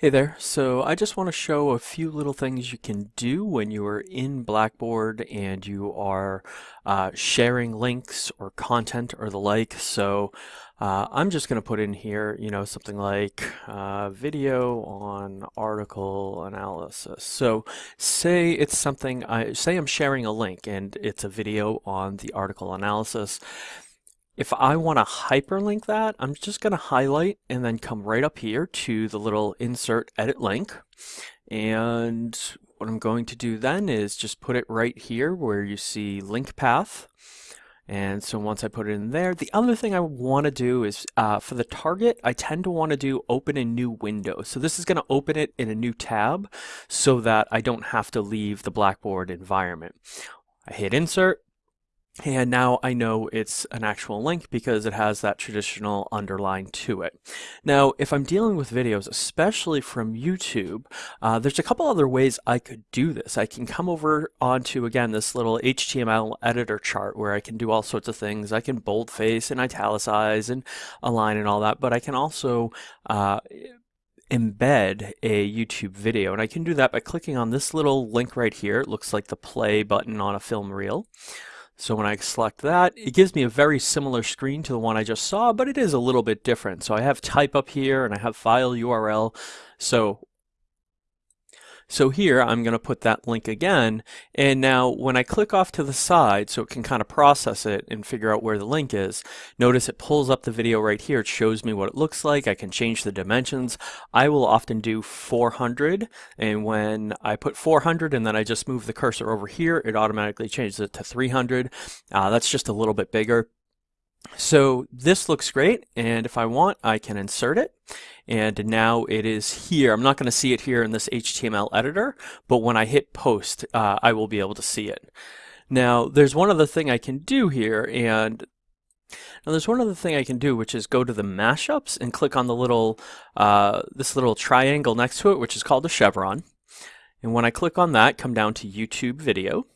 Hey there, so I just want to show a few little things you can do when you are in Blackboard and you are uh, sharing links or content or the like. So uh, I'm just going to put in here, you know, something like uh, video on article analysis. So say it's something, I say I'm sharing a link and it's a video on the article analysis. If I want to hyperlink that, I'm just going to highlight and then come right up here to the little insert edit link. And what I'm going to do then is just put it right here where you see link path. And so once I put it in there, the other thing I want to do is uh, for the target, I tend to want to do open a new window. So this is going to open it in a new tab so that I don't have to leave the Blackboard environment. I hit insert, and now I know it's an actual link because it has that traditional underline to it. Now, if I'm dealing with videos, especially from YouTube, uh, there's a couple other ways I could do this. I can come over onto, again, this little HTML editor chart where I can do all sorts of things. I can boldface and italicize and align and all that, but I can also uh, embed a YouTube video. And I can do that by clicking on this little link right here. It looks like the play button on a film reel. So when I select that, it gives me a very similar screen to the one I just saw, but it is a little bit different. So I have type up here and I have file URL. So so here I'm going to put that link again and now when I click off to the side so it can kind of process it and figure out where the link is notice it pulls up the video right here. It shows me what it looks like. I can change the dimensions. I will often do 400 and when I put 400 and then I just move the cursor over here it automatically changes it to 300 uh, that's just a little bit bigger so this looks great and if I want I can insert it and now it is here. I'm not going to see it here in this HTML editor but when I hit post uh, I will be able to see it. Now there's one other thing I can do here and now there's one other thing I can do which is go to the mashups and click on the little uh, this little triangle next to it which is called a chevron and when I click on that come down to YouTube video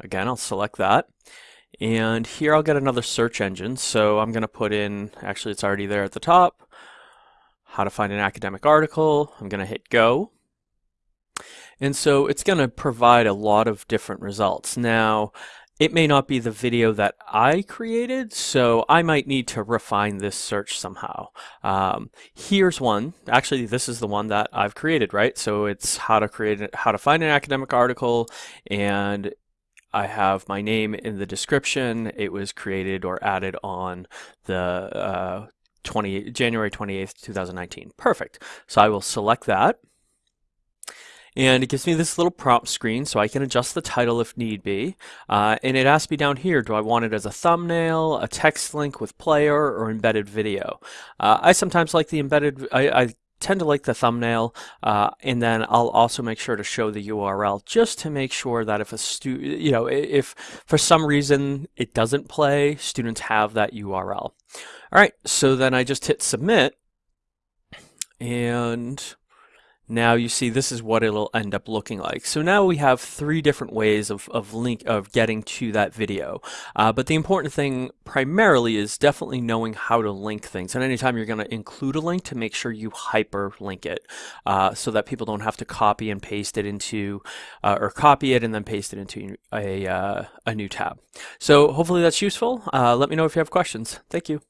again I'll select that and here I'll get another search engine. So I'm going to put in, actually it's already there at the top, how to find an academic article. I'm going to hit go. And so it's going to provide a lot of different results. Now, it may not be the video that I created, so I might need to refine this search somehow. Um, here's one. Actually, this is the one that I've created, right? So it's how to create, how to find an academic article, and I have my name in the description. It was created or added on the uh, 20, January 28th, 2019. Perfect. So I will select that. And it gives me this little prompt screen so I can adjust the title if need be. Uh, and it asks me down here, do I want it as a thumbnail, a text link with player, or embedded video? Uh, I sometimes like the embedded, I, I tend to like the thumbnail uh, and then I'll also make sure to show the URL just to make sure that if a student, you know, if for some reason it doesn't play, students have that URL. All right, so then I just hit submit and now you see this is what it'll end up looking like. So now we have three different ways of, of link of getting to that video. Uh, but the important thing primarily is definitely knowing how to link things. And anytime you're going to include a link to make sure you hyperlink it uh, so that people don't have to copy and paste it into uh, or copy it and then paste it into a, uh, a new tab. So hopefully that's useful. Uh, let me know if you have questions. Thank you.